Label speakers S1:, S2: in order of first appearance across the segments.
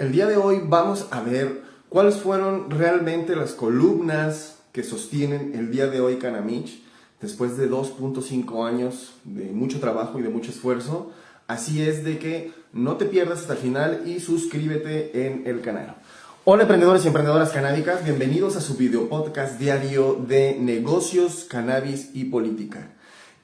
S1: El día de hoy vamos a ver cuáles fueron realmente las columnas que sostienen el día de hoy Canamich después de 2.5 años de mucho trabajo y de mucho esfuerzo. Así es de que no te pierdas hasta el final y suscríbete en el canal. Hola emprendedores y emprendedoras canábicas, bienvenidos a su video podcast diario de negocios, cannabis y política.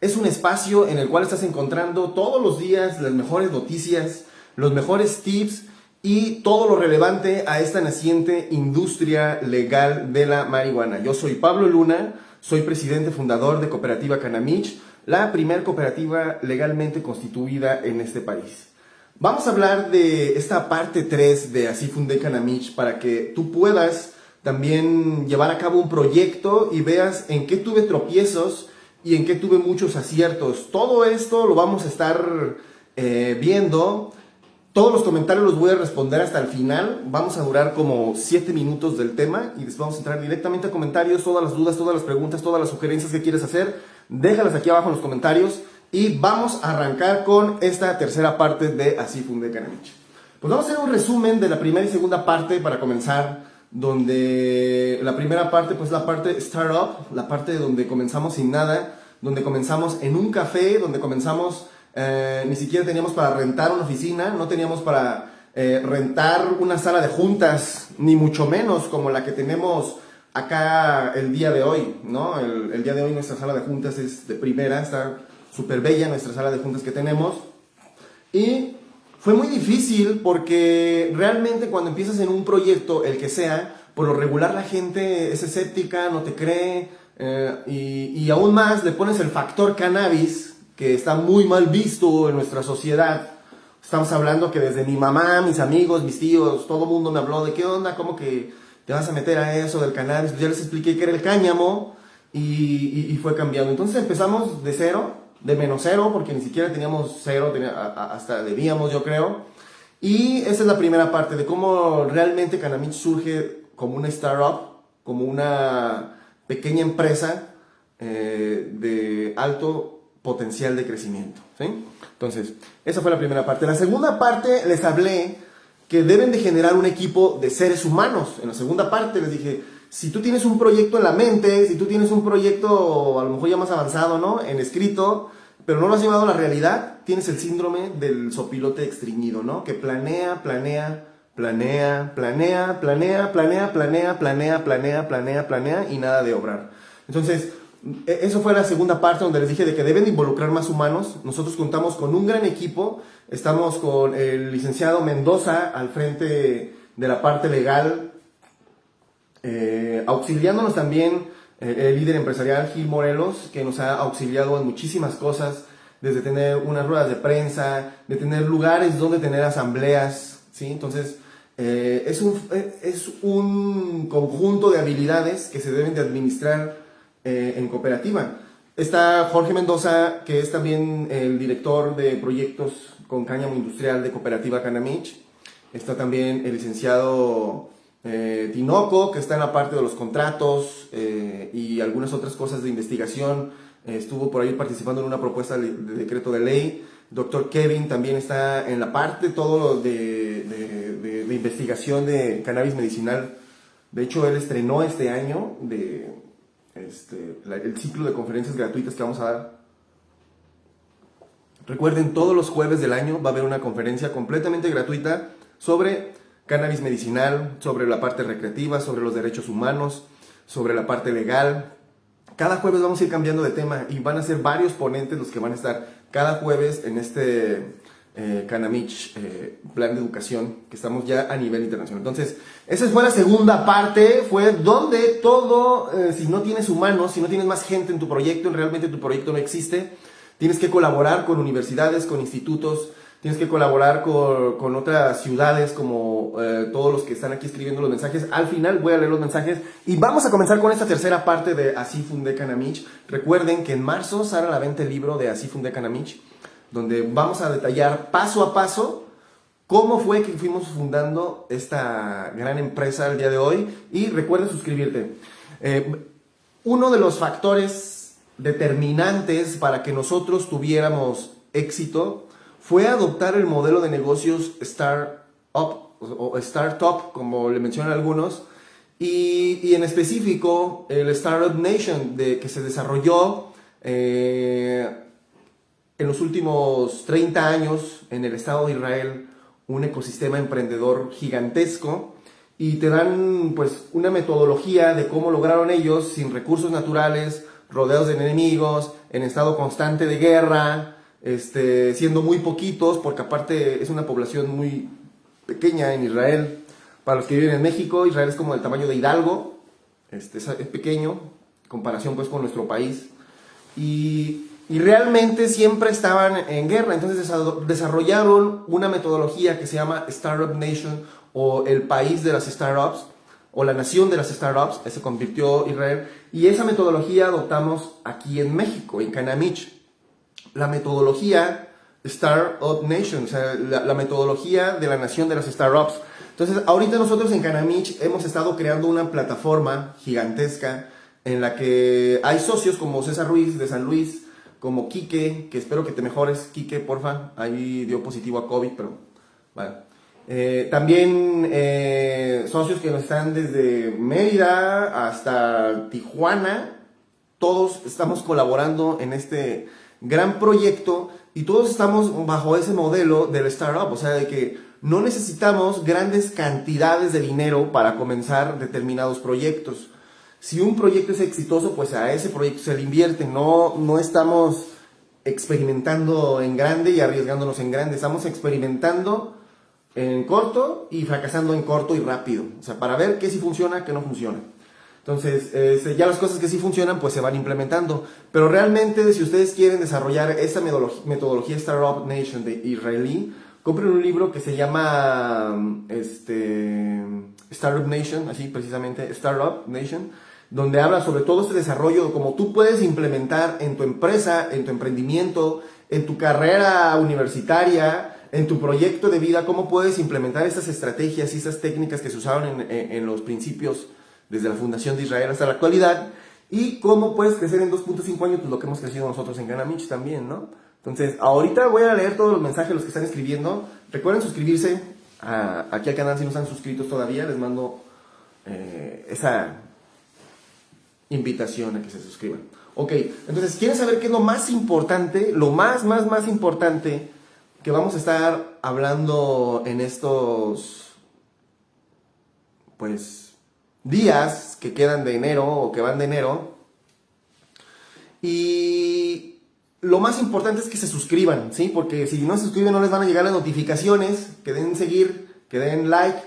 S1: Es un espacio en el cual estás encontrando todos los días las mejores noticias, los mejores tips y todo lo relevante a esta naciente industria legal de la marihuana. Yo soy Pablo Luna, soy presidente fundador de Cooperativa Canamich, la primer cooperativa legalmente constituida en este país. Vamos a hablar de esta parte 3 de Así Fundé Canamich para que tú puedas también llevar a cabo un proyecto y veas en qué tuve tropiezos y en qué tuve muchos aciertos. Todo esto lo vamos a estar eh, viendo todos los comentarios los voy a responder hasta el final. Vamos a durar como 7 minutos del tema y después vamos a entrar directamente a comentarios. Todas las dudas, todas las preguntas, todas las sugerencias que quieres hacer, déjalas aquí abajo en los comentarios. Y vamos a arrancar con esta tercera parte de Así Fundé Canamich. Pues vamos a hacer un resumen de la primera y segunda parte para comenzar. Donde la primera parte, pues la parte startup, la parte donde comenzamos sin nada, donde comenzamos en un café, donde comenzamos eh, ni siquiera teníamos para rentar una oficina, no teníamos para eh, rentar una sala de juntas, ni mucho menos como la que tenemos acá el día de hoy, ¿no? El, el día de hoy nuestra sala de juntas es de primera, está súper bella nuestra sala de juntas que tenemos. Y fue muy difícil porque realmente cuando empiezas en un proyecto, el que sea, por lo regular la gente es escéptica, no te cree, eh, y, y aún más le pones el factor cannabis, que está muy mal visto en nuestra sociedad. Estamos hablando que desde mi mamá, mis amigos, mis tíos, todo el mundo me habló de qué onda, cómo que te vas a meter a eso del cannabis. Pues ya les expliqué que era el cáñamo y, y, fue cambiando. Entonces empezamos de cero, de menos cero, porque ni siquiera teníamos cero, hasta debíamos yo creo. Y esa es la primera parte de cómo realmente Canamich surge como una startup, como una pequeña empresa eh, de alto potencial de crecimiento. ¿sí? Entonces, esa fue la primera parte. La segunda parte les hablé que deben de generar un equipo de seres humanos. En la segunda parte les dije, si tú tienes un proyecto en la mente, si tú tienes un proyecto a lo mejor ya más avanzado, ¿no? En escrito, pero no lo has llevado a la realidad, tienes el síndrome del sopilote extriñido, ¿no? Que planea, planea, planea, planea, planea, planea, planea, planea, planea, planea, planea y nada de obrar. Entonces, e, eso fue la segunda parte donde les dije de que deben involucrar más humanos. Nosotros contamos con un gran equipo. Estamos con el licenciado Mendoza al frente de la parte legal, eh, auxiliándonos también eh, el líder empresarial Gil Morelos, que nos ha auxiliado en muchísimas cosas, desde tener unas ruedas de prensa, de tener lugares donde tener asambleas, ¿sí? Entonces, eh, es, un, es un conjunto de habilidades que se deben de administrar eh, en cooperativa. Está Jorge Mendoza, que es también el director de proyectos con cáñamo industrial de Cooperativa Canamich. Está también el licenciado eh, Tinoco, que está en la parte de los contratos eh, y algunas otras cosas de investigación. estuvo por ahí participando en una propuesta de, decreto de ley. Doctor Kevin también está en la parte todo de, de, de investigación de cannabis medicinal. De hecho, él estrenó este año de este, el ciclo de conferencias gratuitas que vamos a dar. Recuerden, todos los jueves del año va a haber una conferencia completamente gratuita sobre cannabis medicinal, sobre la parte recreativa, sobre los derechos humanos, sobre la parte legal. Cada jueves vamos a ir cambiando de tema y van a ser varios ponentes los que van a estar cada jueves en este eh, Canamich, eh, plan de educación, que estamos ya a nivel internacional. Entonces, esa fue la segunda parte, fue donde todo, eh, si no tienes humanos, si no tienes más gente en tu proyecto, realmente tu proyecto no existe, tienes que colaborar con universidades, con institutos, tienes que colaborar con, con otras ciudades, como eh, todos los que están aquí escribiendo los mensajes. Al final voy a leer los mensajes y vamos a comenzar con esta tercera parte de Así Fundé Canamich. Recuerden que en marzo sale la venta el libro de Así Fundé Canamich donde vamos a detallar paso a paso cómo fue que fuimos fundando esta gran empresa el día de hoy. Y recuerda suscribirte. Eh, uno de los factores determinantes para que nosotros tuviéramos éxito fue adoptar el modelo de negocios Startup o startup, como le mencionan algunos, y, en específico el Startup Nation de, que se desarrolló eh, en los últimos 30 años en el Estado de Israel, un ecosistema emprendedor gigantesco y te dan pues una metodología de cómo lograron ellos sin recursos naturales, rodeados de enemigos, en estado constante de guerra, este, siendo muy poquitos, porque aparte es una población muy pequeña en Israel. Para los que viven en México, Israel es como del tamaño de Hidalgo, este, es, pequeño, en comparación pues con nuestro país. Y, y realmente siempre estaban en guerra, entonces desarrollaron una metodología que se llama Startup Nation o el país de las startups o la nación de las startups, se convirtió Israel, y esa metodología adoptamos aquí en México, en Canamich. La metodología Startup Nation, o sea, la, metodología de la nación de las startups. Entonces, ahorita nosotros en Canamich hemos estado creando una plataforma gigantesca en la que hay socios como César Ruiz de San Luis, como Quique, que espero que te mejores, Quique, porfa, ahí dio positivo a COVID, pero bueno. Eh, también eh, socios que nos están desde Mérida hasta Tijuana, todos estamos colaborando en este gran proyecto y todos estamos bajo ese modelo del startup, o sea, de que no necesitamos grandes cantidades de dinero para comenzar determinados proyectos. Si un proyecto es exitoso, pues a ese proyecto se le invierte, no, no estamos experimentando en grande y arriesgándonos en grande, estamos experimentando en corto y fracasando en corto y rápido. O sea, para ver qué sí funciona, qué no funciona. Entonces, este, ya las cosas que sí funcionan, pues se van implementando. Pero realmente, si ustedes quieren desarrollar esa metodología, Startup Nation de israelí, compren un libro que se llama este, Startup Nation, así precisamente, Startup Nation, donde habla sobre todo este desarrollo, como tú puedes implementar en tu empresa, en tu emprendimiento, en tu carrera universitaria, en tu proyecto de vida, cómo puedes implementar estas estrategias y estas técnicas que se usaron en, los principios desde la fundación de Israel hasta la actualidad y cómo puedes crecer en 2.5 años, pues lo que hemos crecido nosotros en Ganamich también, ¿no? Entonces, ahorita voy a leer todos los mensajes, los que están escribiendo. Recuerden suscribirse aquí al canal si no están suscritos todavía. Les mando eh, esa invitación a que se suscriban. Ok, entonces, ¿quieren saber qué es lo más importante? Lo más, más, más importante que vamos a estar hablando en estos, pues, días que quedan de enero o que van de enero. Y lo más importante es que se suscriban, ¿sí? Porque si no se suscriben no les van a llegar las notificaciones, que den seguir, que den like.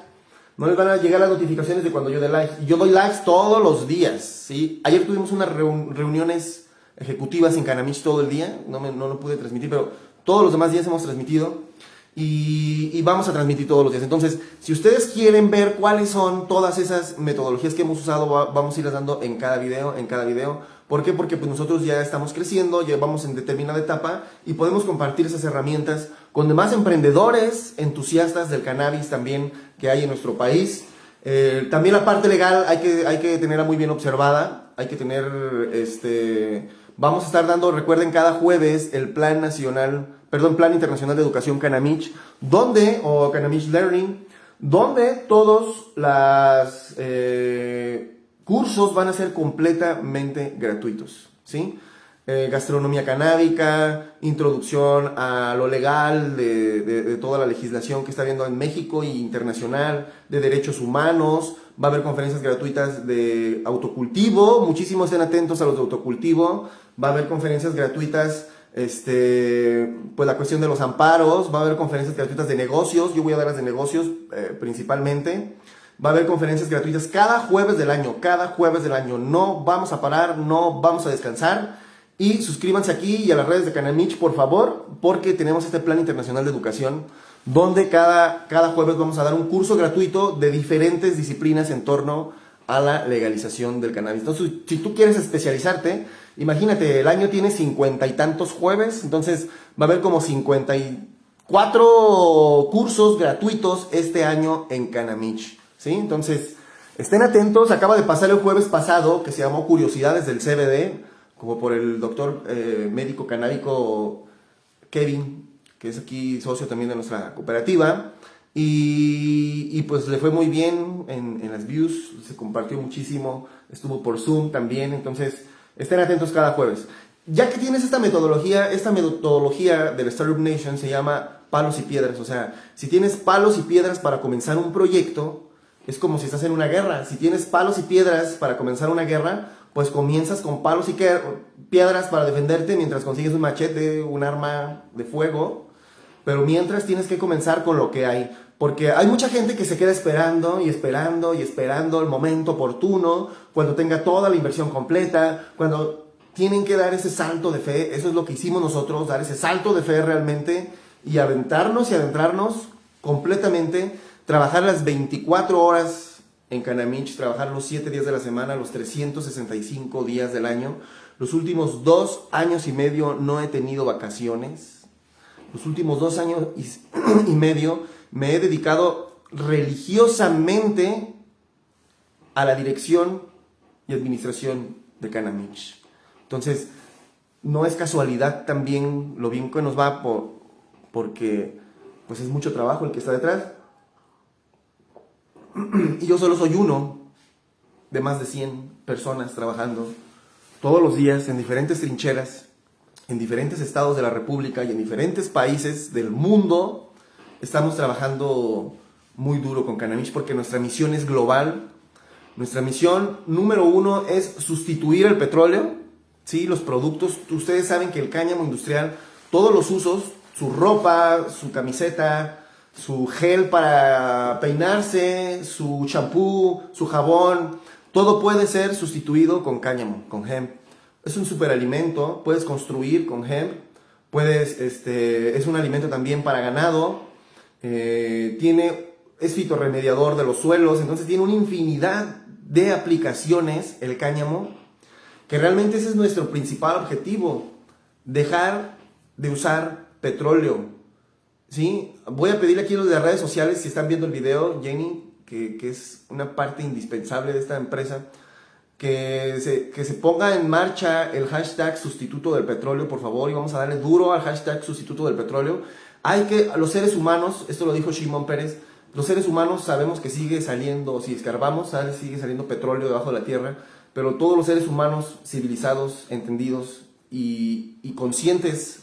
S1: No les van a llegar las notificaciones de cuando yo dé like. Yo doy likes todos los días, ¿sí? Ayer tuvimos unas reuniones ejecutivas en Canamich todo el día. No, me, no lo pude transmitir, pero todos los demás días hemos transmitido y, vamos a transmitir todos los días. Entonces, si ustedes quieren ver cuáles son todas esas metodologías que hemos usado, vamos a irlas dando en cada video, en cada video. ¿Por qué? Porque pues nosotros ya estamos creciendo, ya vamos en determinada etapa y podemos compartir esas herramientas con demás emprendedores, entusiastas del cannabis también que hay en nuestro país. Eh, también la parte legal hay que, hay que tenerla muy bien observada, hay que tener, este, vamos a estar dando, recuerden, cada jueves el Plan Nacional perdón, Plan Internacional de Educación Canamich, donde, o Canamich Learning, donde todos los eh, cursos van a ser completamente gratuitos, ¿sí? Eh, gastronomía canábica, introducción a lo legal de, toda la legislación que está habiendo en México e internacional, de derechos humanos, va a haber conferencias gratuitas de autocultivo, muchísimos estén atentos a los de autocultivo, va a haber conferencias gratuitas este, pues la cuestión de los amparos, va a haber conferencias gratuitas de negocios, yo voy a dar las de negocios eh, principalmente. Va a haber conferencias gratuitas cada jueves del año, cada jueves del año. No vamos a parar, no vamos a descansar. Y suscríbanse aquí y a las redes de Canamich, por favor, porque tenemos este plan internacional de educación donde cada, cada jueves vamos a dar un curso gratuito de diferentes disciplinas en torno a la legalización del cannabis. Entonces, si tú quieres especializarte, imagínate, el año tiene cincuenta y tantos jueves, entonces va a haber como 54 cursos gratuitos este año en Canamich, ¿sí? Entonces, estén atentos, acaba de pasar el jueves pasado, que se llamó Curiosidades del CBD, como por el doctor eh, médico canábico Kevin, que es aquí socio también de nuestra cooperativa, y, y, pues le fue muy bien en, en, las views, se compartió muchísimo, estuvo por Zoom también, entonces estén atentos cada jueves. Ya que tienes esta metodología, esta metodología del Startup Nation se llama palos y piedras, o sea, si tienes palos y piedras para comenzar un proyecto, es como si estás en una guerra. Si tienes palos y piedras para comenzar una guerra, pues comienzas con palos y piedras para defenderte mientras consigues un machete, un arma de fuego, pero mientras tienes que comenzar con lo que hay. Porque hay mucha gente que se queda esperando y esperando y esperando el momento oportuno, cuando tenga toda la inversión completa, cuando tienen que dar ese salto de fe. Eso es lo que hicimos nosotros, dar ese salto de fe realmente y aventarnos y adentrarnos completamente, trabajar las 24 horas en Canamich, trabajar los 7 días de la semana, los 365 días del año. Los últimos dos años y medio no he tenido vacaciones. Los últimos dos años y, medio me he dedicado religiosamente a la dirección y administración de Canamich. Entonces, no es casualidad también lo bien que nos va por, porque pues es mucho trabajo el que está detrás. Y yo solo soy uno de más de 100 personas trabajando todos los días en diferentes trincheras, en diferentes estados de la República y en diferentes países del mundo. Estamos trabajando muy duro con Canamich porque nuestra misión es global. Nuestra misión número uno es sustituir el petróleo. ¿sí? Los productos, ustedes saben que el cáñamo industrial, todos los usos, su ropa, su camiseta, su gel para peinarse, su champú, su jabón, todo puede ser sustituido con cáñamo, con hemp. Es un superalimento, puedes construir con hemp, puedes, este, es un alimento también para ganado, eh, tiene, es fitorremediador de los suelos, entonces tiene una infinidad de aplicaciones el cáñamo, que realmente ese es nuestro principal objetivo, dejar de usar petróleo. ¿Sí? Voy a pedirle aquí a los de redes sociales, si están viendo el video, Jenny, que, es una parte indispensable de esta empresa, que se, que se ponga en marcha el hashtag sustituto del petróleo, por favor, y vamos a darle duro al hashtag sustituto del petróleo. Hay que, los seres humanos, esto lo dijo Shimon Pérez, los seres humanos sabemos que sigue saliendo, si escarbamos, sigue saliendo petróleo debajo de la tierra, pero todos los seres humanos civilizados, entendidos y conscientes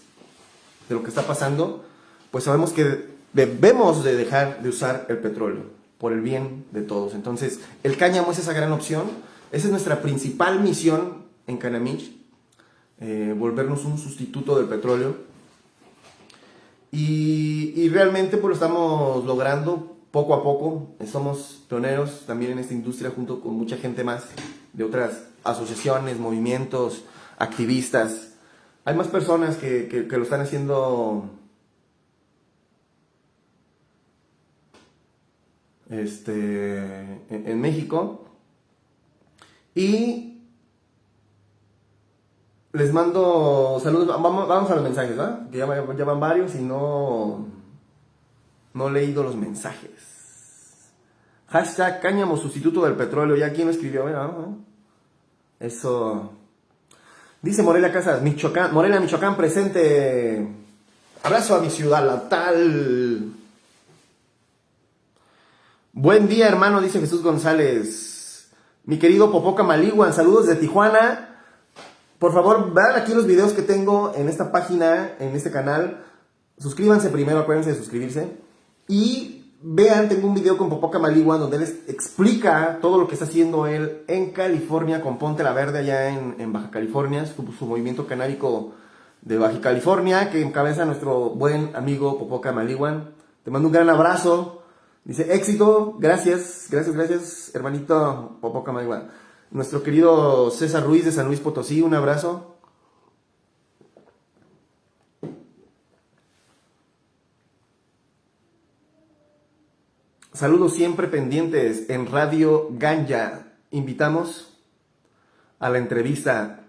S1: de lo que está pasando, pues sabemos que debemos de dejar de usar el petróleo por el bien de todos. Entonces, el cáñamo es esa gran opción. Esa es nuestra principal misión en Canamich, eh, volvernos un sustituto del petróleo. Y, realmente pues lo estamos logrando poco a poco. Somos pioneros también en esta industria junto con mucha gente más de otras asociaciones, movimientos, activistas. Hay más personas que, lo están haciendo este, en, México. Y les mando saludos. Vamos, a los mensajes, ¿verdad? Que ya, van varios y no, no he leído los mensajes. Hashtag cáñamo sustituto del petróleo. ¿Ya quién lo escribió? Eso. Dice Morelia Casas, Michoacán, Morelia, Michoacán presente. Abrazo a mi ciudad natal. Buen día, hermano, dice Jesús González. Mi querido Popoca Maliguan, saludos de Tijuana. Por favor, vean aquí los videos que tengo en esta página, en este canal. Suscríbanse primero, acuérdense de suscribirse. Y Vean, tengo un video con Popoca Maligua donde él explica todo lo que está haciendo él en California con Ponte la Verde allá en, Baja California, su, movimiento canábico de Baja California que encabeza nuestro buen amigo Popoca Maliguan. Te mando un gran abrazo. Dice, éxito, gracias, gracias, gracias, hermanito. Nuestro querido César Ruiz de San Luis Potosí, un abrazo. Saludos siempre pendientes en Radio Ganja. Invitamos a la entrevista.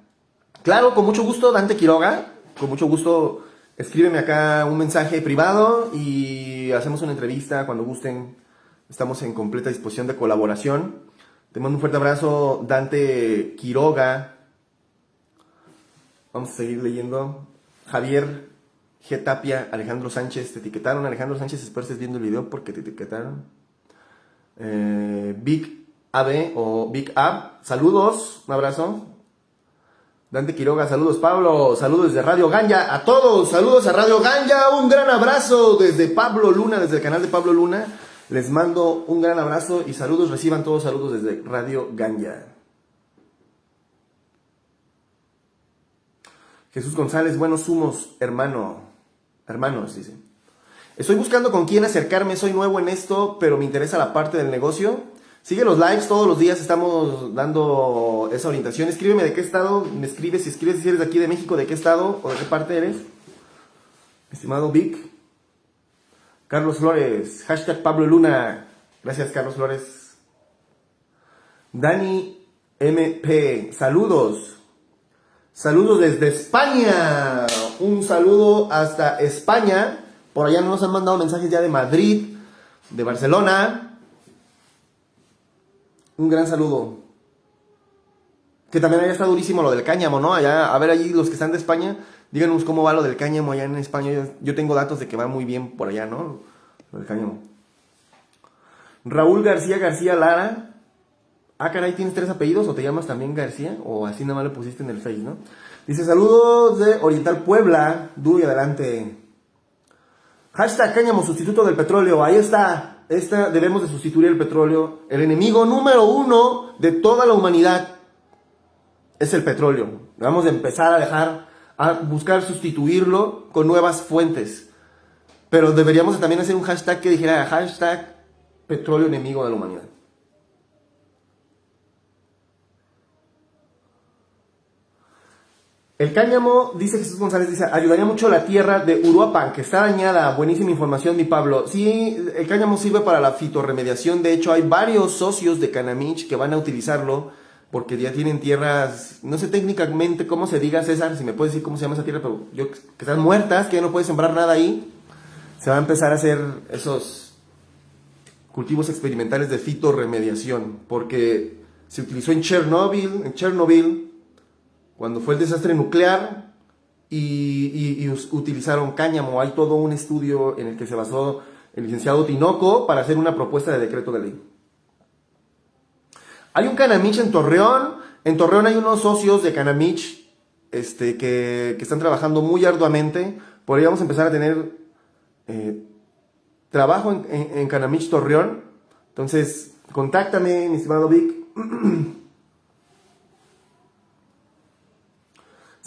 S1: Claro, con mucho gusto, Dante Quiroga. Con mucho gusto, escríbeme acá un mensaje privado y hacemos una entrevista cuando gusten. Estamos en completa disposición de colaboración. Te mando un fuerte abrazo, Dante Quiroga. Vamos a seguir leyendo. Javier G. Tapia, Alejandro Sánchez, te etiquetaron. Alejandro Sánchez, espero estés viendo el video porque te etiquetaron. eh, Big AB o Big Ab, saludos, un abrazo. Dante Quiroga, saludos Pablo, saludos desde Radio Ganja, a todos, saludos a Radio Ganja, un gran abrazo desde Pablo Luna, desde el canal de Pablo Luna. Les mando un gran abrazo y saludos, reciban todos saludos desde Radio Ganja. Jesús González, buenos humos, hermano, hermanos, dice. Estoy buscando con quién acercarme, soy nuevo en esto, pero me interesa la parte del negocio. Sigue los lives, todos los días estamos dando esa orientación. Escríbeme de qué estado, me escribes, si escribes si eres de aquí de México, de qué estado o de qué parte eres. Estimado Vic. Carlos Flores, hashtag Pablo Luna. Gracias, Carlos Flores. Dani MP, saludos. Saludos desde España. Un saludo hasta España. Por allá nos han mandado mensajes ya de Madrid, de Barcelona. Un gran saludo. Que también allá está durísimo lo del cáñamo, ¿no? Allá, a ver allí los que están de España, díganos cómo va lo del cáñamo allá en España. Yo, tengo datos de que va muy bien por allá, ¿no? Lo del cáñamo. Raúl García García Lara Ah, caray, ¿tienes tres apellidos o te llamas también García? O así nada más lo pusiste en el Face, ¿no? Dice, saludos de Oriental Puebla. Duro y adelante. Hashtag cáñamo sustituto del petróleo. Ahí está. Esta debemos de sustituir el petróleo. El enemigo número uno de toda la humanidad es el petróleo. Vamos a empezar a dejar, a buscar sustituirlo con nuevas fuentes. Pero deberíamos también hacer un hashtag que dijera hashtag petróleo enemigo de la humanidad. El cáñamo, dice Jesús González, dice, ayudaría mucho la tierra de Uruapan, que está dañada. Buenísima información, mi Pablo. Sí, el cáñamo sirve para la fitorremediación. De hecho, hay varios socios de Canamich que van a utilizarlo porque ya tienen tierras, no sé técnicamente cómo se diga, César, si me puedes decir cómo se llama esa tierra, pero yo, que están muertas, que ya no puedes sembrar nada ahí. Se va a empezar a hacer esos cultivos experimentales de fitorremediación, porque se utilizó en Chernobyl, en Chernobyl, cuando fue el desastre nuclear y, utilizaron cáñamo. Hay todo un estudio en el que se basó el licenciado Tinoco para hacer una propuesta de decreto de ley. Hay un Canamich en Torreón. En Torreón hay unos socios de Canamich este, que, están trabajando muy arduamente. Por ahí a empezar a tener eh, trabajo en, en Canamich Torreón. Entonces, contáctame, mi estimado Vic.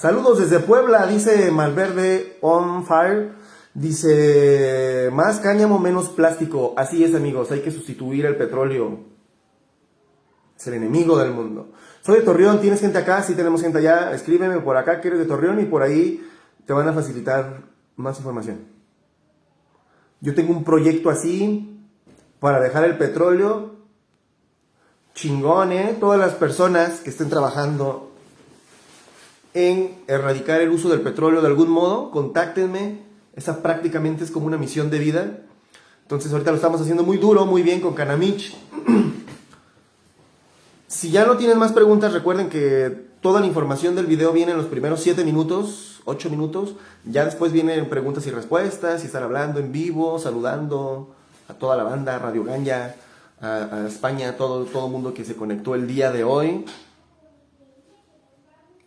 S1: Saludos desde Puebla, dice Malverde On Fire. Dice, más cáñamo, menos plástico. Así es, amigos, hay que sustituir el petróleo. Es el enemigo del mundo. Soy de Torreón, ¿tienes gente acá? Sí, tenemos gente allá. Escríbeme por acá que eres de Torreón y por ahí te van a facilitar más información. Yo tengo un proyecto así para dejar el petróleo chingón, ¿eh? Todas las personas que estén trabajando en erradicar el uso del petróleo de algún modo, contáctenme. Esa prácticamente es como una misión de vida. Entonces ahorita lo estamos haciendo muy duro, muy bien con Canamich. si ya no tienen más preguntas, recuerden que toda la información del video viene en los primeros 7 minutos, 8 minutos. Ya después vienen preguntas y respuestas y estar hablando en vivo, saludando a toda la banda, Radio Ganja, a, España, todo el todo mundo que se conectó el día de hoy.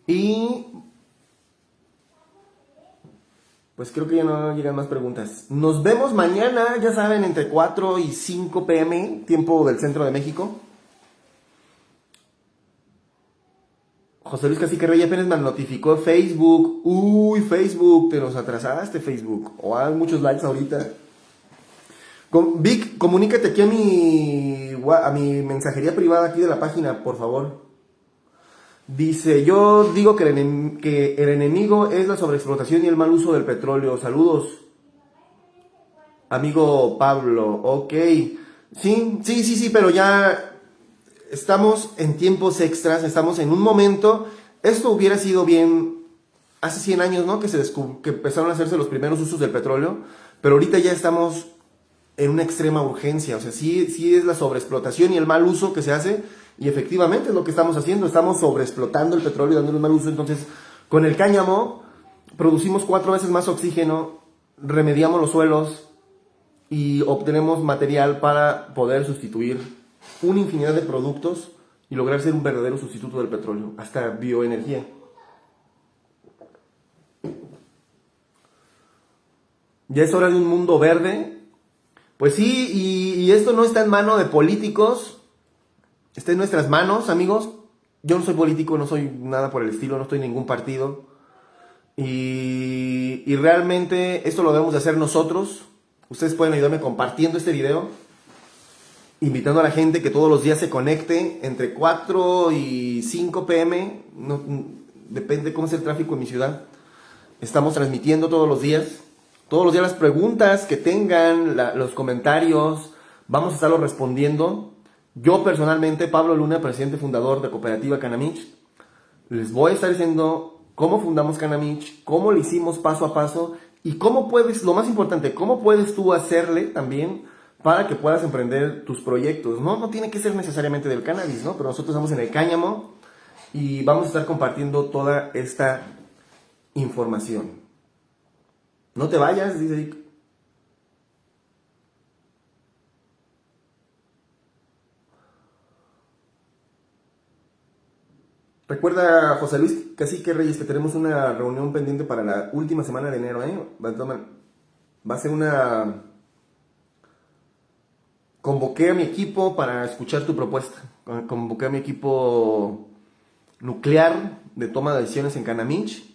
S1: Y pues creo que ya no llegan más preguntas. Nos vemos mañana, ya saben, entre 4 y 5 pm, tiempo del centro de México. José Luis Cacique Rey apenas me notificó Facebook. Uy, Facebook, te nos atrasaste, Facebook. O hay muchos likes ahorita. Vic, comunícate aquí a mi, a mi mensajería privada aquí de la página, por favor. Dice, yo digo que el, que el enemigo es la sobreexplotación y el mal uso del petróleo. Saludos. Amigo Pablo, ok. Sí, sí, sí, sí, pero ya estamos en tiempos extras, estamos en un momento. Esto hubiera sido bien hace 100 años, ¿no? Que, se que empezaron a hacerse los primeros usos del petróleo, pero ahorita ya estamos en una extrema urgencia. O sea, sí, sí es la sobreexplotación y el mal uso que se hace y efectivamente es lo que estamos haciendo, estamos sobreexplotando el petróleo y dándole mal uso. Entonces, con el cáñamo producimos cuatro veces más oxígeno, remediamos los suelos y obtenemos material para poder sustituir una infinidad de productos y lograr ser un verdadero sustituto del petróleo, hasta bioenergía. Ya es hora de un mundo verde. Pues sí, y esto no está en mano de políticos, está en nuestras manos, amigos. Yo no soy político, no soy nada por el estilo, no estoy en ningún partido. Y, y realmente esto lo debemos de hacer nosotros. Ustedes pueden ayudarme compartiendo este video, invitando a la gente que todos los días se conecte entre 4 y 5 pm, no, depende cómo es el tráfico en mi ciudad. Estamos transmitiendo todos los días. Todos los días las preguntas que tengan, los comentarios, vamos a estarlos respondiendo. Yo personalmente, Pablo Luna, presidente fundador de Cooperativa Canamich, les voy a estar diciendo cómo fundamos Canamich, cómo lo hicimos paso a paso y cómo puedes, lo más importante, cómo puedes tú hacerle también para que puedas emprender tus proyectos. No, no tiene que ser necesariamente del cannabis, ¿no? Pero nosotros estamos en el cáñamo y vamos a estar compartiendo toda esta información. No te vayas, dice Recuerda, José Luis Cacique Reyes, que tenemos una reunión pendiente para la última semana de enero, ¿eh? Va a ser una... Convoqué a mi equipo para escuchar tu propuesta. Convoqué a mi equipo nuclear de toma de decisiones en Canamich.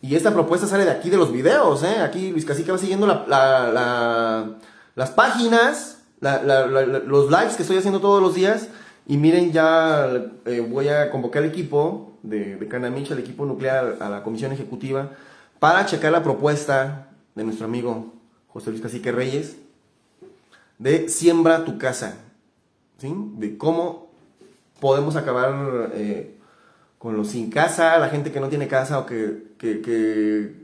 S1: Y esta propuesta sale de aquí de los videos, ¿eh? Aquí Luis Cacique va siguiendo las páginas, los lives que estoy haciendo todos los días. Y miren, ya eh, voy a convocar al equipo de, de Canamich, al equipo nuclear, a la comisión ejecutiva, para checar la propuesta de nuestro amigo José Luis Cacique Reyes de Siembra tu casa, ¿sí? De cómo podemos acabar eh, con los sin casa, la gente que no tiene casa o que, que,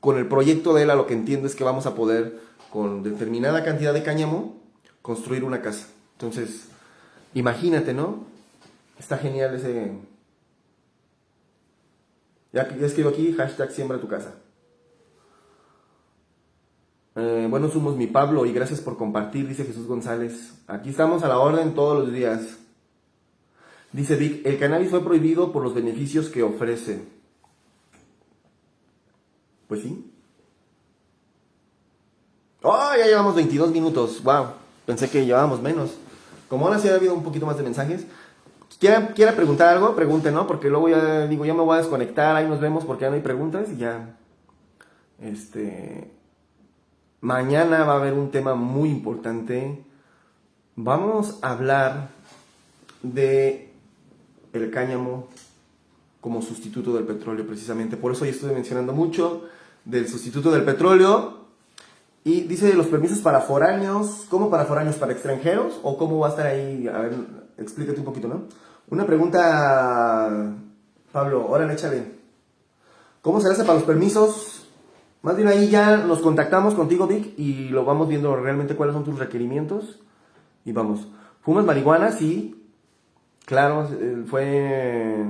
S1: con el proyecto de él a lo que entiendo es que vamos a poder con determinada cantidad de cáñamo construir una casa. Entonces, Imagínate, ¿no? Está genial ese... Ya, escribo aquí, hashtag siembra tu casa. Eh, bueno, somos mi Pablo y gracias por compartir, dice Jesús González. Aquí estamos a la orden todos los días. Dice Vic, el cannabis fue prohibido por los beneficios que ofrece. Pues sí. ¡Oh, ya llevamos 22 minutos! ¡Wow! Pensé que llevábamos menos. Como ahora sí ha habido un poquito más de mensajes, quiera, quiera preguntar algo, pregunte, ¿no? Porque luego ya digo, ya me voy a desconectar, ahí nos vemos porque ya no hay preguntas y ya. Este. Mañana va a haber un tema muy importante. Vamos a hablar de el cáñamo como sustituto del petróleo precisamente. Por eso hoy estoy mencionando mucho del sustituto del petróleo y dice los permisos para foráneos, ¿cómo para foráneos? ¿Para extranjeros? ¿O cómo va a estar ahí? A ver, explícate un poquito, ¿no? Una pregunta, Pablo, órale, échale. ¿Cómo se hace para los permisos? Más bien ahí ya nos contactamos contigo, Vic, y lo vamos viendo realmente cuáles son tus requerimientos. Y vamos. ¿Fumas marihuana? Sí. Claro, fue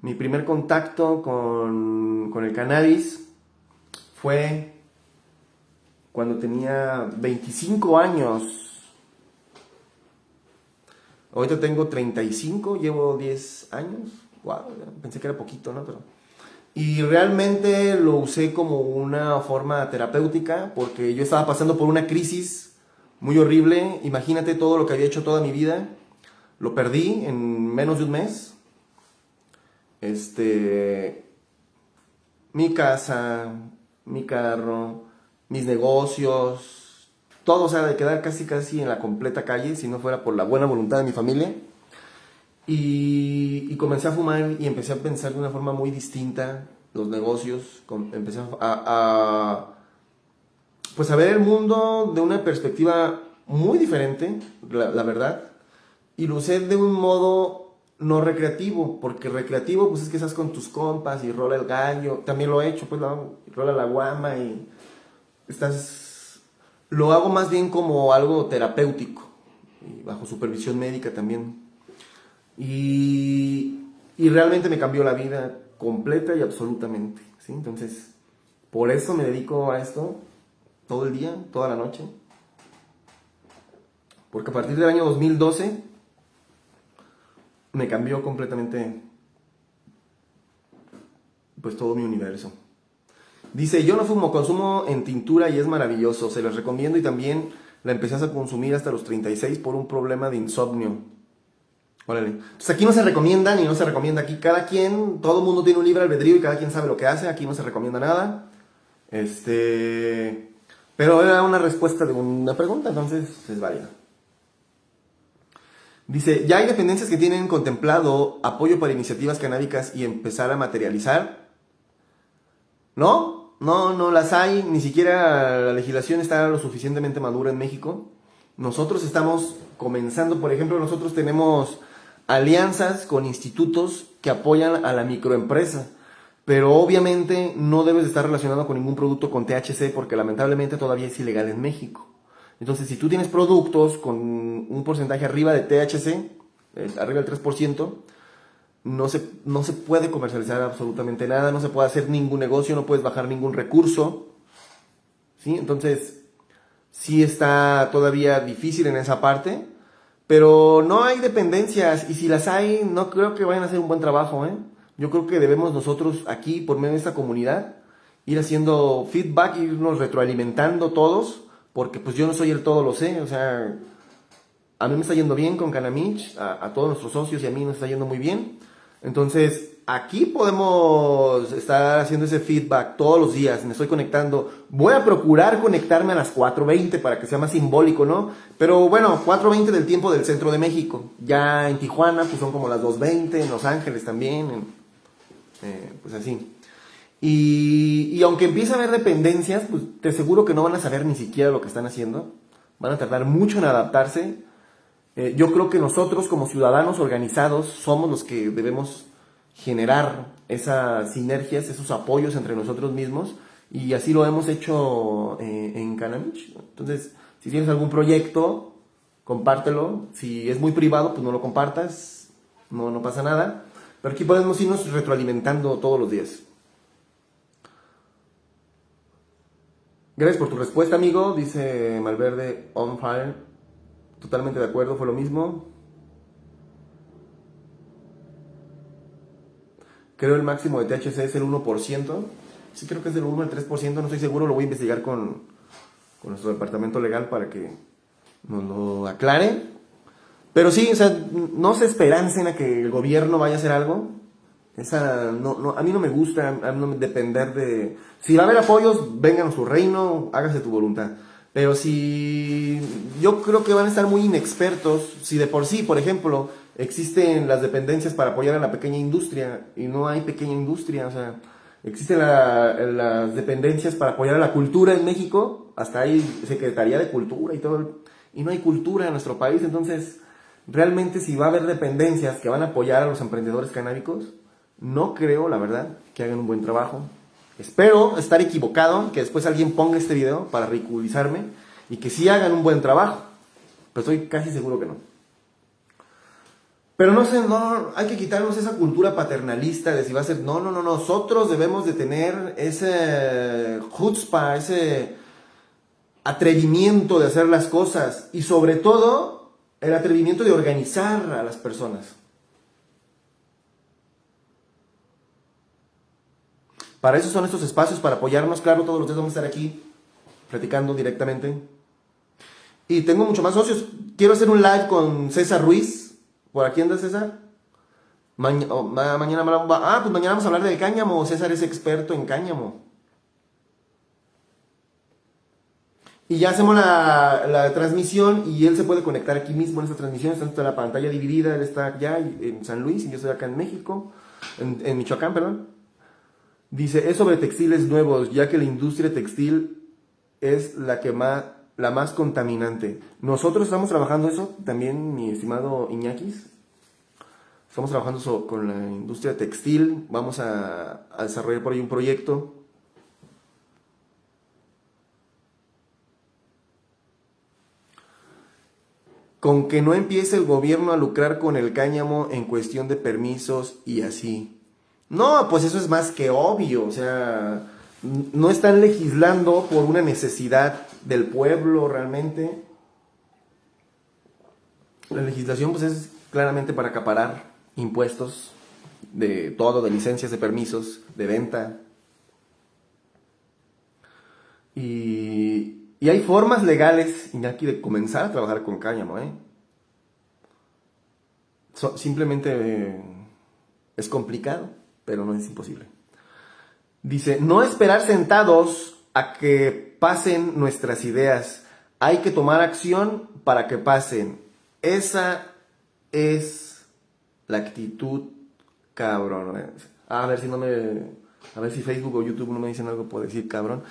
S1: mi primer contacto con, con el cannabis. Fue cuando tenía 25 años. Ahorita tengo 35, llevo 10 años. Wow, pensé que era poquito, ¿no? Pero... Y realmente lo usé como una forma terapéutica porque yo estaba pasando por una crisis muy horrible. Imagínate todo lo que había hecho toda mi vida. Lo perdí en menos de un mes. Este. Mi casa, mi carro, mis negocios, todo, o sea, de quedar casi casi en la completa calle, si no fuera por la buena voluntad de mi familia. Y, comencé a fumar y empecé a pensar de una forma muy distinta los negocios, empecé a, a, pues a ver el mundo de una perspectiva muy diferente, la, la, verdad, y lo usé de un modo no recreativo, porque recreativo pues es que estás con tus compas y rola el gallo, también lo he hecho, pues rola la guama y estás, lo hago más bien como algo terapéutico, y bajo supervisión médica también. Y, y, realmente me cambió la vida completa y absolutamente. ¿sí? Entonces, por eso me dedico a esto todo el día, toda la noche. Porque a partir del año 2012 me cambió completamente pues todo mi universo. Dice, yo no fumo, consumo en tintura y es maravilloso, se les recomiendo y también la empecé a consumir hasta los 36 por un problema de insomnio. Órale. Entonces aquí no se recomienda ni no se recomienda. Aquí cada quien, todo el mundo tiene un libre albedrío y cada quien sabe lo que hace. Aquí no se recomienda nada. Este. Pero era una respuesta de una pregunta, entonces es válida. Dice, ya hay dependencias que tienen contemplado apoyo para iniciativas canábicas y empezar a materializar. ¿No? No, no las hay. Ni siquiera la legislación está lo suficientemente madura en México. Nosotros estamos comenzando, por ejemplo, nosotros tenemos alianzas con institutos que apoyan a la microempresa. Pero obviamente no debes estar relacionado con ningún producto con THC porque lamentablemente todavía es ilegal en México. Entonces, si tú tienes productos con un porcentaje arriba de THC, arriba del 3%, no se, no se puede comercializar absolutamente nada, no se puede hacer ningún negocio, no puedes bajar ningún recurso. ¿Sí? Entonces, sí está todavía difícil en esa parte. Pero no hay dependencias y si las hay, no creo que vayan a hacer un buen trabajo. ¿eh? Yo creo que debemos nosotros aquí, por medio de esta comunidad, ir haciendo feedback, irnos retroalimentando todos, porque pues yo no soy el todo lo sé. O sea, a mí me está yendo bien con Canamich, a, todos nuestros socios y a mí nos está yendo muy bien. Entonces, aquí podemos estar haciendo ese feedback todos los días, me estoy conectando. Voy a procurar conectarme a las 4.20 para que sea más simbólico, ¿no? Pero bueno, 4.20 del tiempo del centro de México. Ya en Tijuana, pues son como las 2.20, en Los Ángeles también, eh, pues así. Y, y, aunque empiece a haber dependencias, pues te aseguro que no van a saber ni siquiera lo que están haciendo. Van a tardar mucho en adaptarse. Eh, yo creo que nosotros como ciudadanos organizados somos los que debemos generar esas sinergias, esos apoyos entre nosotros mismos y así lo hemos hecho eh, en Canamich. Entonces, si tienes algún proyecto, compártelo. Si es muy privado, pues no lo compartas, no, no pasa nada. Pero aquí podemos irnos retroalimentando todos los días. Gracias por tu respuesta, amigo. Dice Malverde On Fire. Totalmente de acuerdo, fue lo mismo. Creo el máximo de THC es el 1%. Sí, creo que es del 1 al 3%, no estoy seguro, lo voy a investigar con, con nuestro departamento legal para que nos lo aclare. Pero sí, o sea, no se esperancen a que el gobierno vaya a hacer algo. Esa, no, no, a mí no me gusta depender de... Si va a haber apoyos, vengan a su reino, hágase tu voluntad. Pero si yo creo que van a estar muy inexpertos, si de por sí, por ejemplo, existen las dependencias para apoyar a la pequeña industria y no hay pequeña industria, o sea, existen las dependencias para apoyar a la cultura en México, hasta hay Secretaría de Cultura y todo, y no hay cultura en nuestro país, entonces realmente si va a haber dependencias que van a apoyar a los emprendedores canábicos, no creo, la verdad, que hagan un buen trabajo. Espero estar equivocado, que después alguien ponga este video para ridiculizarme y que sí hagan un buen trabajo, pero estoy casi seguro que no. Pero no sé, no, hay que quitarnos esa cultura paternalista de si va a ser, no, no, no, nosotros debemos de tener ese chutzpah, ese atrevimiento de hacer las cosas y sobre todo el atrevimiento de organizar a las personas. Para eso son estos espacios, para apoyarnos, claro, todos los días vamos a estar aquí platicando directamente. Y tengo mucho más socios. Quiero hacer un live con César Ruiz, ¿Por aquí anda César? Oh, mañana ah, pues mañana vamos a hablar del cáñamo. César es experto en cáñamo. Y ya hacemos la, transmisión y él se puede conectar aquí mismo en esta transmisión. Está en la pantalla dividida. Él está allá en San Luis y yo estoy acá en México, en Michoacán, perdón. Dice, es sobre textiles nuevos, ya que la industria textil es la que más la más contaminante. Nosotros estamos trabajando eso, también mi estimado Iñakis. Estamos trabajando eso con la industria textil. Vamos a, desarrollar por ahí un proyecto. Con que no empiece el gobierno a lucrar con el cáñamo en cuestión de permisos y así. No, pues eso es más que obvio. O sea, no están legislando por una necesidad del pueblo realmente. La legislación pues es claramente para acaparar impuestos de todo, de licencias, de permisos, de venta. Y, hay formas legales, Iñaki, de comenzar a trabajar con cáñamo, ¿eh? simplemente eh, es complicado, pero no es imposible. Dice, no esperar sentados a que pasen nuestras ideas. Hay que tomar acción para que pasen. Esa es la actitud cabrón. A ver si no me... A ver si Facebook o YouTube no me dicen algo por decir cabrón.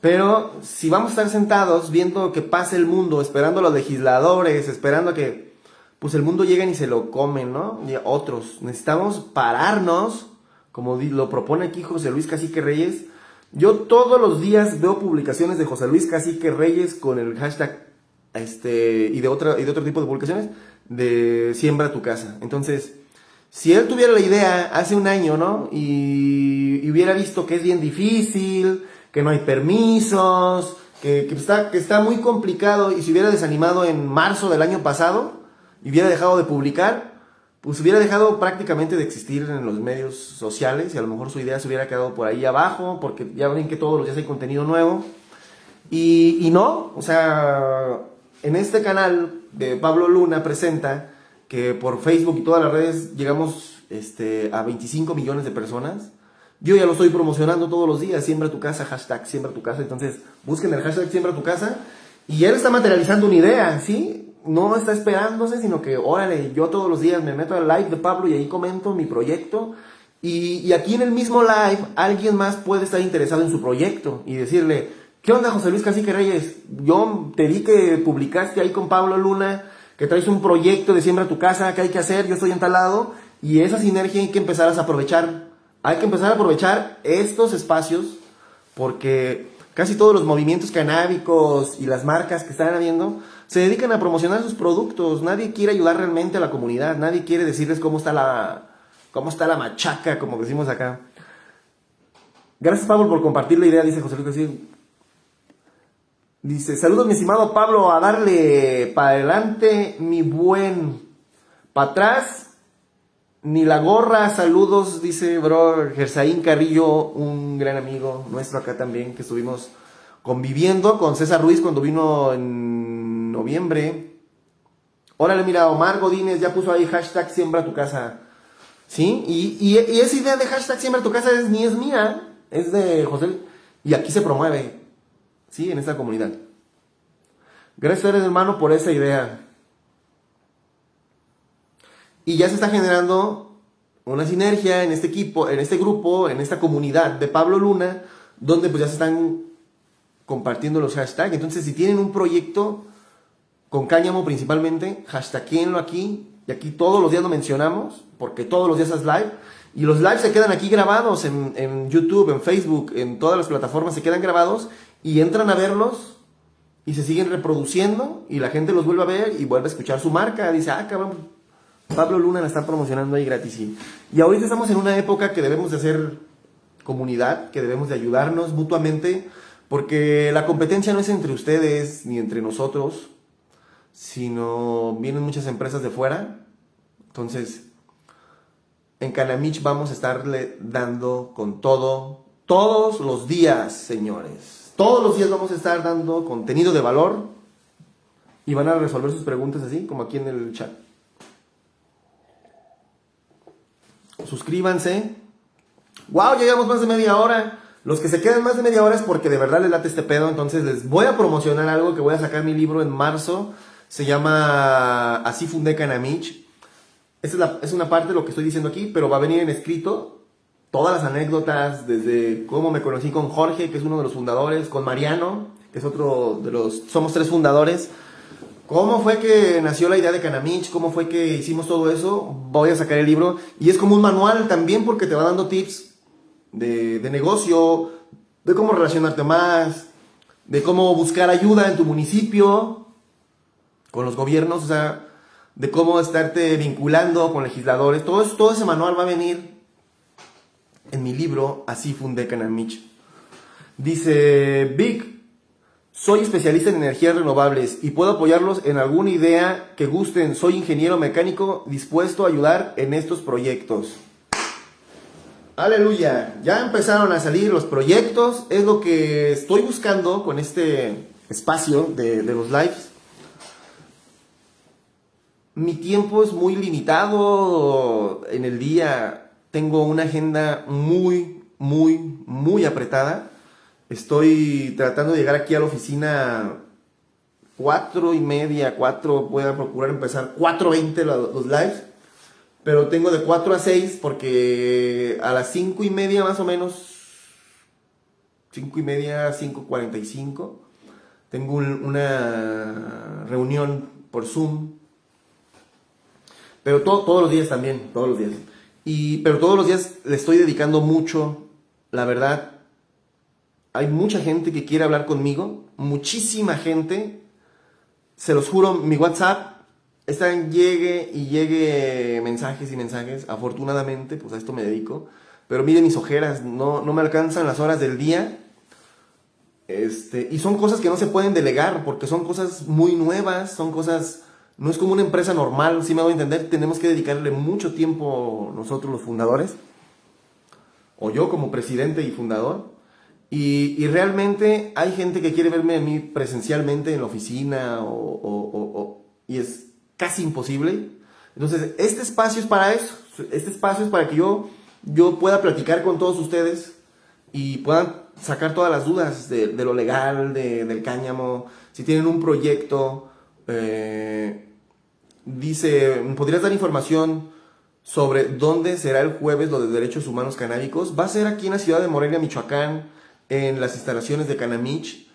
S1: Pero si vamos a estar sentados viendo que pase el mundo, esperando a los legisladores, esperando a que pues el mundo llegue y se lo comen, ¿no? Y otros. Necesitamos pararnos, como lo propone aquí José Luis Cacique Reyes. Yo todos los días veo publicaciones de José Luis Cacique Reyes con el hashtag este, y, de otra, y de otro tipo de publicaciones de siembra tu casa. Entonces, si él tuviera la idea hace un año, ¿no? Y, hubiera visto que es bien difícil, que no hay permisos, que, está, que está muy complicado y se hubiera desanimado en marzo del año pasado y hubiera dejado de publicar, pues hubiera dejado prácticamente de existir en los medios sociales y a lo mejor su idea se hubiera quedado por ahí abajo, porque ya ven que todos los días hay contenido nuevo. Y, y no, o sea, en este canal de Pablo Luna presenta que por Facebook y todas las redes llegamos este, a 25 millones de personas. Yo ya lo estoy promocionando todos los días, siembra tu casa, hashtag siembra tu casa. Entonces, busquen el hashtag siembra tu casa. Y él está materializando una idea, ¿sí? No está esperándose, sino que, órale, yo todos los días me meto al live de Pablo y ahí comento mi proyecto. Y, y aquí en el mismo live, alguien más puede estar interesado en su proyecto y decirle, ¿qué onda José Luis Cacique Reyes? Yo te vi que publicaste ahí con Pablo Luna que traes un proyecto de siembra tu casa, que hay que hacer, yo estoy en y esa sinergia hay que empezar a aprovechar. Hay que empezar a aprovechar estos espacios porque casi todos los movimientos canábicos y las marcas que están habiendo se dedican a promocionar sus productos. Nadie quiere ayudar realmente a la comunidad, nadie quiere decirles cómo está la, cómo está la machaca, como decimos acá. Gracias Pablo por compartir la idea, dice José Luis. Dice, saludos mi estimado Pablo, a darle para adelante mi buen, para atrás, ni la gorra, saludos, dice bro Gersaín Carrillo, un gran amigo nuestro acá también, que estuvimos conviviendo con César Ruiz cuando vino en noviembre. Órale, mira, Omar Godínez ya puso ahí hashtag siembra tu casa. ¿Sí? Y, esa idea de hashtag siembra tu casa es, ni es mía, es de José. Y aquí se promueve. ¿sí? En esta comunidad. Gracias, hermano, por esa idea. Y ya se está generando una sinergia en este equipo, en este grupo, en esta comunidad de Pablo Luna, donde pues ya se están compartiendo los hashtags. Entonces, si tienen un proyecto con cáñamo principalmente, hashtaguenlo aquí. Y aquí todos los días lo mencionamos, porque todos los días es live. Y los lives se quedan aquí grabados en, en YouTube, en Facebook, en todas las plataformas se quedan grabados y entran a verlos y se siguen reproduciendo y la gente los vuelve a ver y vuelve a escuchar su marca. Dice, ah, cabrón, Pablo Luna la está promocionando ahí gratis. Y ahorita estamos en una época que debemos de hacer comunidad, que debemos de ayudarnos mutuamente, porque la competencia no es entre ustedes ni entre nosotros, sino vienen muchas empresas de fuera. Entonces, en Canamich vamos a estarle dando con todo, todos los días, señores. Todos los días vamos a estar dando contenido de valor y van a resolver sus preguntas así, como aquí en el chat. Suscríbanse. ¡Wow! Ya llevamos más de media hora. Los que se quedan más de media hora es porque de verdad les late este pedo. Entonces les voy a promocionar algo que voy a sacar mi libro en marzo. Se llama Así fundé Canamich. Esta es, una parte de lo que estoy diciendo aquí, pero va a venir en escrito todas las anécdotas, desde cómo me conocí con Jorge, que es uno de los fundadores, con Mariano, que es otro de los, somos tres fundadores. ¿Cómo fue que nació la idea de Canamich? ¿Cómo fue que hicimos todo eso? Voy a sacar el libro. Y es como un manual también porque te va dando tips de negocio, de cómo relacionarte más, de cómo buscar ayuda en tu municipio, con los gobiernos, o sea, de cómo estarte vinculando con legisladores. Todo, ese manual va a venir en mi libro Así fundé Canamich. Dice Vic, Soy especialista en energías renovables y puedo apoyarlos en alguna idea que gusten. Soy ingeniero mecánico dispuesto a ayudar en estos proyectos. Aleluya, ya empezaron a salir los proyectos, es lo que estoy buscando con este espacio de, los lives. Mi tiempo es muy limitado en el día, tengo una agenda muy, muy, muy apretada. Estoy tratando de llegar aquí a la oficina cuatro y media, cuatro, voy a procurar empezar 4.20 los, lives pero tengo de 4 a 6 porque a las 5 y media más o menos, 5 y media, 5.45, tengo una reunión por Zoom. Pero todos los días también, todos los días. Y, pero todos los días le estoy dedicando mucho, la verdad. Hay mucha gente que quiere hablar conmigo, muchísima gente. Se los juro, mi WhatsApp están llegue y llegue mensajes y mensajes. Afortunadamente, pues a esto me dedico. Pero miren mis ojeras, no, no me alcanzan las horas del día. Este, y son cosas que no se pueden delegar porque son cosas muy nuevas, son cosas... No es como una empresa normal, si me voy a entender, tenemos que dedicarle mucho tiempo nosotros los fundadores, o yo como presidente y fundador, y, realmente hay gente que quiere verme a mí presencialmente en la oficina, o, y es casi imposible. Entonces, este espacio es para eso. Este espacio es para que yo, yo pueda platicar con todos ustedes y puedan sacar todas las dudas de, lo legal, del cáñamo. Si tienen un proyecto, eh, dice, ¿podrías dar información sobre dónde será el jueves lo de derechos humanos canábicos? Va a ser aquí en la ciudad de Morelia, Michoacán, en las instalaciones de Canamich.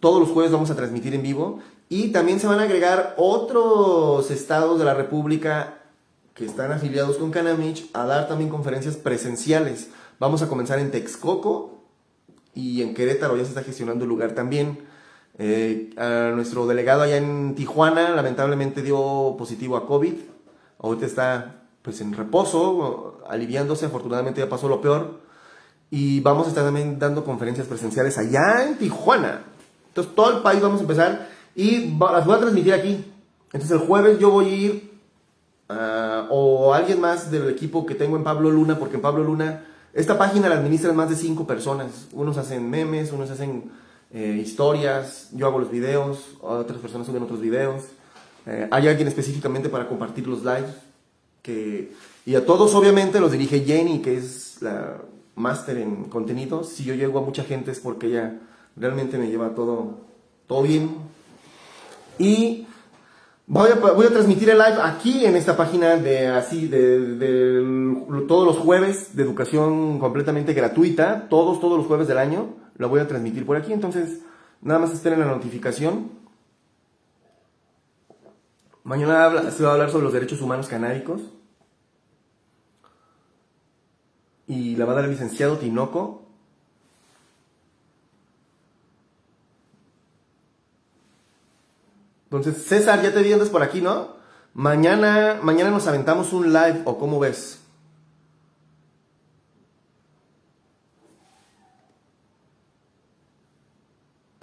S1: Todos los jueves vamos a transmitir en vivo y también se van a agregar otros estados de la República que están afiliados con Canamich a dar también conferencias presenciales. Vamos a comenzar en Texcoco y en Querétaro ya se está gestionando el lugar también. Eh, a nuestro delegado allá en Tijuana lamentablemente dio positivo a COVID. Ahorita está pues en reposo, aliviándose, afortunadamente ya pasó lo peor. Y vamos a estar también dando conferencias presenciales allá en Tijuana. Entonces todo el país vamos a empezar y las voy a transmitir aquí. Entonces el jueves yo voy a ir, ah, o alguien más del equipo que tengo en Pablo Luna, porque en Pablo Luna, esta página la administran más de cinco personas. Unos hacen memes, unos hacen eh, historias, yo hago los videos, otras personas suben otros videos. Eh, hay alguien específicamente para compartir los lives. Que, y a todos obviamente los dirige Jenny, que es la máster en contenidos. Si yo llego a mucha gente es porque ella realmente me lleva todo, todo bien, y voy a, voy a transmitir el live aquí en esta página de así, de, todos los jueves de educación completamente gratuita, todos, todos los jueves del año, lo voy a transmitir por aquí, entonces nada más estén en la notificación. Mañana se va a hablar sobre los derechos humanos canábicos. Y la va a dar el licenciado Tinoco. Entonces, César, ya te vi por aquí, ¿no? Mañana, mañana nos aventamos un live, ¿o cómo ves?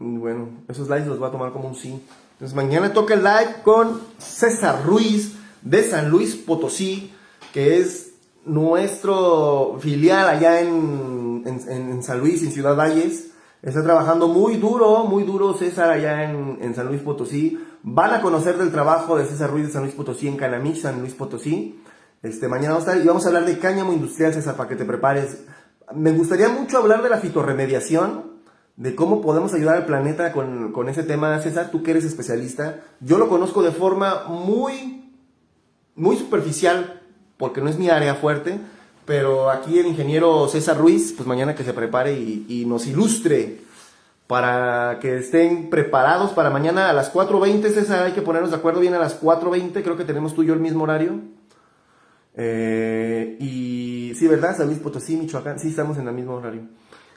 S1: Bueno, esos lives los voy a tomar como un sí. Entonces, mañana toca el live con César Ruiz de San Luis Potosí, que es nuestro filial allá en, en, San Luis, en Ciudad Valles. Está trabajando muy duro, muy duro César allá en, en San Luis Potosí Van a conocer del trabajo de César Ruiz de San Luis Potosí en Canamich, San Luis Potosí. Este, mañana vamos a y vamos a hablar de cáñamo industrial, César, para que te prepares. Me gustaría mucho hablar de la fitorremediación, de cómo podemos ayudar al planeta con, con ese tema, César, tú que eres especialista. Yo lo conozco de forma muy, muy superficial, porque no es mi área fuerte, pero aquí el ingeniero César Ruiz, pues mañana que se prepare y, nos ilustre para que estén preparados para mañana a las 4.20, César, hay que ponernos de acuerdo bien a las 4.20, creo que tenemos tú y yo el mismo horario. Eh, y sí, ¿verdad? San Luis Potosí, Michoacán, sí, estamos en el mismo horario.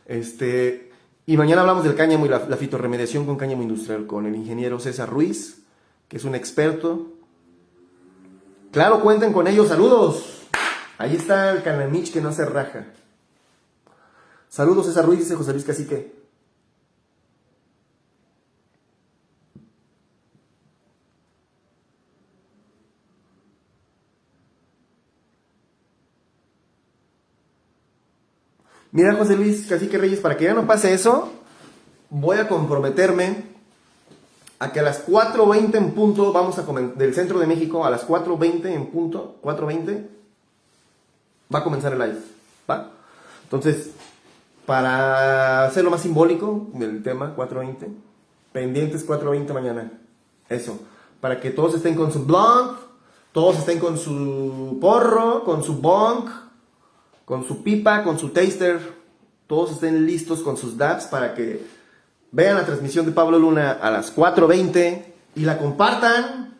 S1: Este, y mañana hablamos del cáñamo y la, la fitorremediación con cáñamo industrial, con el ingeniero César Ruiz, que es un experto. Claro, cuenten con ellos, saludos. Ahí está el canamich que no se raja. Saludos César Ruiz, dice José Luis Cacique. Mira, José Luis Cacique Reyes, para que ya no pase eso, voy a comprometerme a que a las 4.20 en punto, vamos a del centro de México, a las 4.20 en punto, 4.20, va a comenzar el live, ¿va? Entonces, para hacerlo más simbólico del tema, 4.20, pendientes 4.20 mañana, eso, para que todos estén con su blog, todos estén con su porro, con su bong, con su pipa, con su taster, todos estén listos con sus dabs para que vean la transmisión de Pablo Luna a las 4.20 y la compartan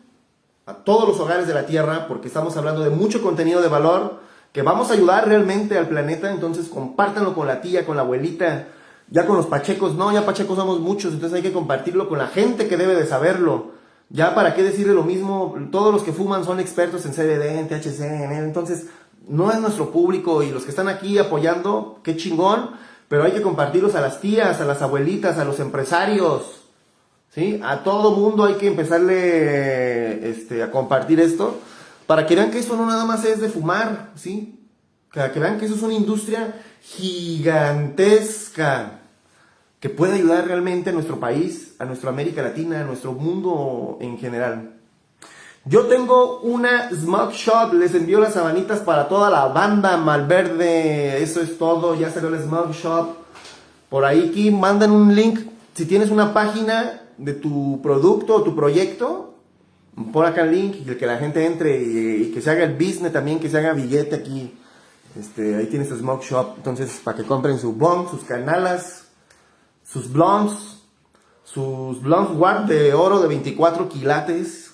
S1: a todos los hogares de la Tierra porque estamos hablando de mucho contenido de valor que vamos a ayudar realmente al planeta, entonces compártanlo con la tía, con la abuelita, ya con los pachecos, no, ya pachecos somos muchos, entonces hay que compartirlo con la gente que debe de saberlo. Ya para qué decirle lo mismo, todos los que fuman son expertos en CBD, en THC, en entonces no es nuestro público y los que están aquí apoyando, qué chingón, pero hay que compartirlos a las tías, a las abuelitas, a los empresarios, ¿sí? A todo mundo hay que empezarle este, a compartir esto para que vean que esto no nada más es de fumar, ¿sí? Para que vean que eso es una industria gigantesca que puede ayudar realmente a nuestro país, a nuestra América Latina, a nuestro mundo en general. Yo tengo una Smog Shop, les envío las sabanitas para toda la banda Malverde, eso es todo, ya salió el Smog Shop. Por ahí aquí mandan un link, si tienes una página de tu producto o tu proyecto, pon acá el link y que la gente entre y, que se haga el business también, que se haga billete aquí. Este, ahí tienes Smoke Shop, entonces para que compren su bong, sus canalas, sus blondes, sus blondes Ward de oro de 24 quilates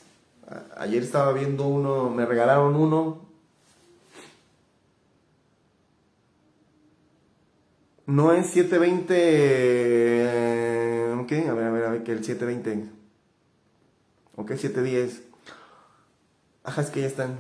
S1: Ayer estaba viendo uno, me regalaron uno. No es 720. Ok, a ver, a ver, a ver, que el 720. Ok, 710. Ajá, es que ya están.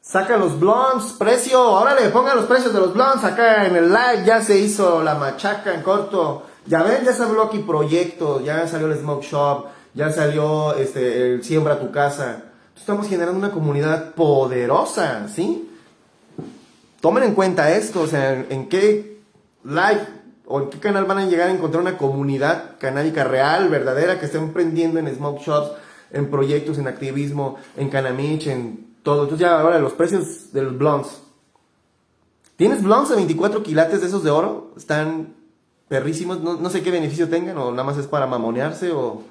S1: Saca los blondes, precio, órale, pongan los precios de los blondes acá en el live, ya se hizo la machaca en corto. Ya ven, ya se habló aquí proyecto, ya salió el Smoke Shop, ya salió este, el Siembra tu casa. Estamos generando una comunidad poderosa, ¿sí? Tomen en cuenta esto, o sea, en qué live o en qué canal van a llegar a encontrar una comunidad canábica real, verdadera, que esté emprendiendo en smoke shops, en proyectos, en activismo, en Canamich, en todo. Entonces ya ahora los precios de los blondes. ¿Tienes blondes de 24 quilates de esos de oro? Están perrísimos, no, no sé qué beneficio tengan, o nada más es para mamonearse, o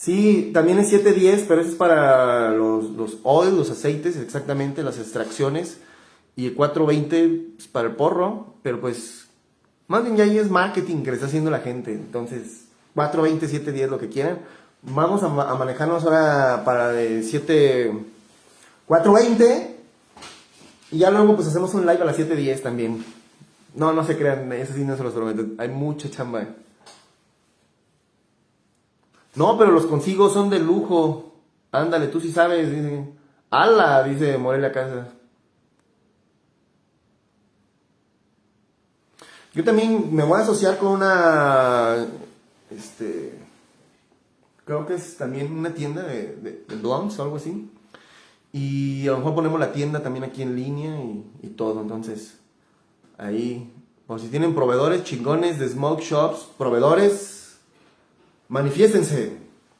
S1: Sí, también es 710, pero eso es para los, los oils, los aceites, exactamente, las extracciones. Y el 420 es para el porro, pero pues más bien ya ahí es marketing que le está haciendo la gente. Entonces, 420, 710, lo que quieran. Vamos a, manejarnos ahora para de 7, 420. Y ya luego pues hacemos un live a las 710 también. No, no se crean, eso sí no se los prometo. Hay mucha chamba. No, pero los consigo son de lujo. Ándale, tú sí sabes. Dice. ¡Hala! Dice Morelia Casa. Yo también me voy a asociar con una. Este. Creo que es también una tienda de, de, o algo así. Y a lo mejor ponemos la tienda también aquí en línea y, y todo. Entonces, ahí. O si tienen proveedores chingones de smoke shops, proveedores manifiéstense,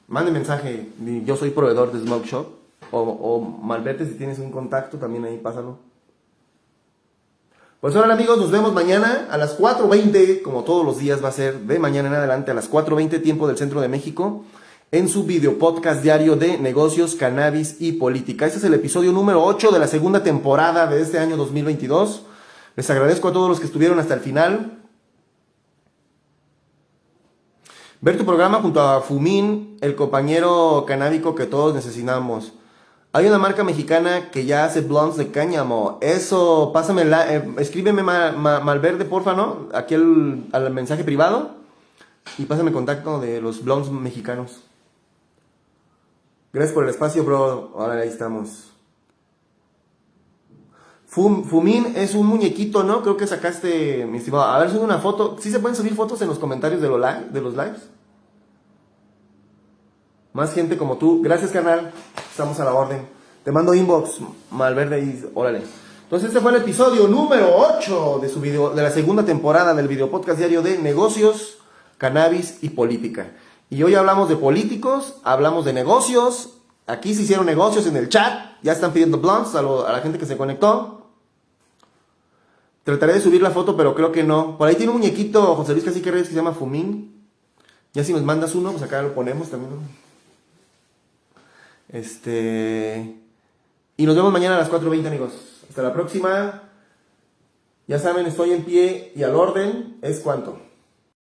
S1: manden mensaje, yo soy proveedor de Smoke Shop, o, o Malvete si tienes un contacto, también ahí pásalo. Pues ahora amigos, nos vemos mañana a las 4.20, como todos los días va a ser de mañana en adelante, a las 4.20 tiempo del Centro de México, en su video podcast diario de negocios, cannabis y política. Este es el episodio número 8 de la segunda temporada de este año 2022. Les agradezco a todos los que estuvieron hasta el final. Ver tu programa junto a Fumín, el compañero canábico que todos necesitamos. Hay una marca mexicana que ya hace blondes de cáñamo. Eso, pásame, la, eh, escríbeme Malverde, porfa, ¿no? Aquí al mensaje privado. Y pásame contacto de los blondes mexicanos. Gracias por el espacio, bro. Ahora ahí estamos. Fumín es un muñequito, ¿no? Creo que sacaste, mi estimado. A ver, sube una foto. ¿Sí se pueden subir fotos en los comentarios de, lo de los lives? Más gente como tú. Gracias, canal. Estamos a la orden. Te mando inbox, Malverde, y órale. Entonces este fue el episodio número 8 de, su video, de la segunda temporada del video podcast diario de negocios, cannabis y política. Y hoy hablamos de políticos, hablamos de negocios. Aquí se hicieron negocios en el chat. Ya están pidiendo blunts a la gente que se conectó. Trataré de subir la foto, pero creo que no. Por ahí tiene un muñequito, José Luis Casi que se llama Fumín. Ya si nos mandas uno, pues acá lo ponemos también. Este. Y nos vemos mañana a las 4.20, amigos. Hasta la próxima. Ya saben, estoy en pie y al orden es cuánto.